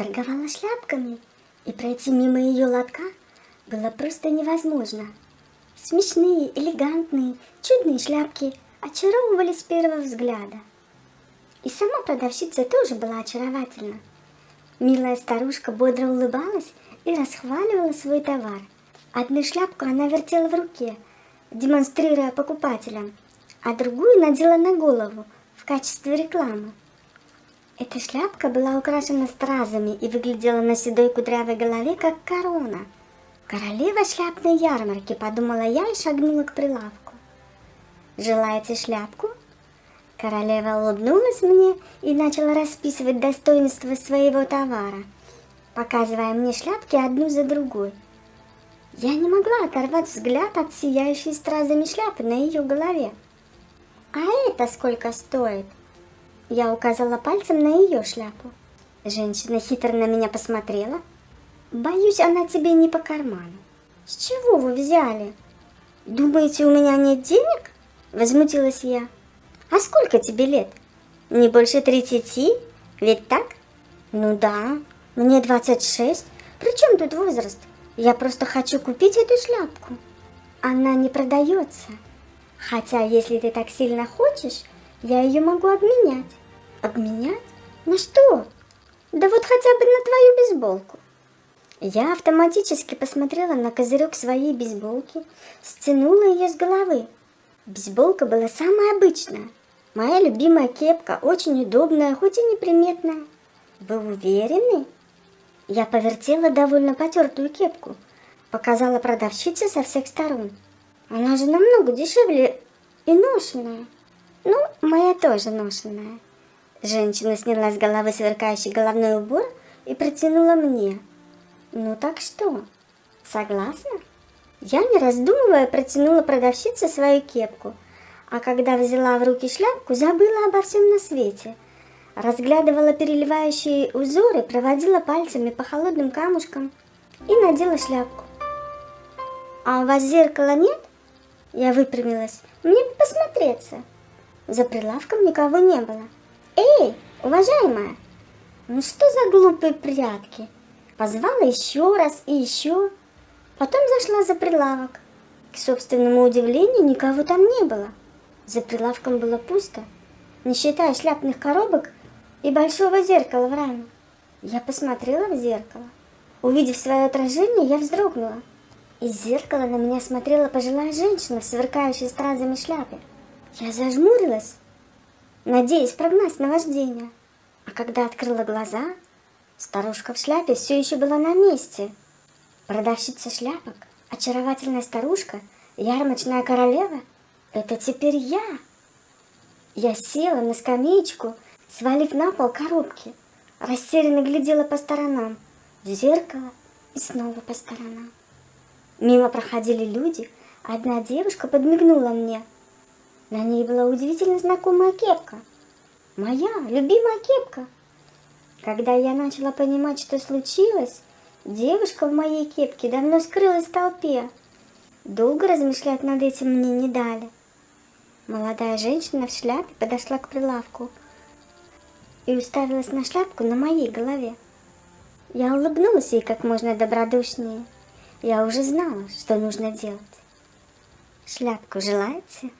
торговала шляпками, и пройти мимо ее лотка было просто невозможно. Смешные, элегантные, чудные шляпки очаровывали с первого взгляда. И сама продавщица тоже была очаровательна. Милая старушка бодро улыбалась и расхваливала свой товар. Одну шляпку она вертела в руке, демонстрируя покупателям, а другую надела на голову в качестве рекламы. Эта шляпка была украшена стразами и выглядела на седой кудрявой голове, как корона. Королева шляпной ярмарки, подумала я и шагнула к прилавку. Желаете шляпку? Королева улыбнулась мне и начала расписывать достоинства своего товара, показывая мне шляпки одну за другой. Я не могла оторвать взгляд от сияющей стразами шляпы на ее голове. «А это сколько стоит?» Я указала пальцем на ее шляпу. Женщина хитро на меня посмотрела. Боюсь, она тебе не по карману. С чего вы взяли? Думаете, у меня нет денег? Возмутилась я. А сколько тебе лет? Не больше тридцати? Ведь так? Ну да, мне 26. При чем тут возраст? Я просто хочу купить эту шляпку. Она не продается. Хотя, если ты так сильно хочешь, я ее могу обменять. Обменять? На что? Да вот хотя бы на твою бейсболку. Я автоматически посмотрела на козырек своей бейсболки, стянула ее с головы. Бейсболка была самая обычная. Моя любимая кепка, очень удобная, хоть и неприметная. Вы уверены? Я повертела довольно потертую кепку, показала продавщице со всех сторон. Она же намного дешевле и ношеная. Ну, моя тоже ношеная. Женщина сняла с головы сверкающий головной убор и протянула мне. Ну так что, согласна? Я, не раздумывая, протянула продавщице свою кепку, а когда взяла в руки шляпку, забыла обо всем на свете. Разглядывала переливающие узоры, проводила пальцами по холодным камушкам и надела шляпку. «А у вас зеркала нет?» Я выпрямилась. «Мне посмотреться». За прилавком никого не было. «Эй, уважаемая, ну что за глупые прятки?» Позвала еще раз и еще. Потом зашла за прилавок. К собственному удивлению, никого там не было. За прилавком было пусто, не считая шляпных коробок и большого зеркала в раме. Я посмотрела в зеркало. Увидев свое отражение, я вздрогнула. Из зеркала на меня смотрела пожилая женщина в сверкающей стразами шляпе. Я зажмурилась надеясь прогнать наваждение. А когда открыла глаза, старушка в шляпе все еще была на месте. Продавщица шляпок, очаровательная старушка, ярмарочная королева — это теперь я. Я села на скамеечку, свалив на пол коробки, растерянно глядела по сторонам, в зеркало и снова по сторонам. Мимо проходили люди, одна девушка подмигнула мне — на ней была удивительно знакомая кепка. Моя любимая кепка. Когда я начала понимать, что случилось, девушка в моей кепке давно скрылась в толпе. Долго размышлять над этим мне не дали. Молодая женщина в шляпе подошла к прилавку и уставилась на шляпку на моей голове. Я улыбнулась ей как можно добродушнее. Я уже знала, что нужно делать. Шляпку желаете?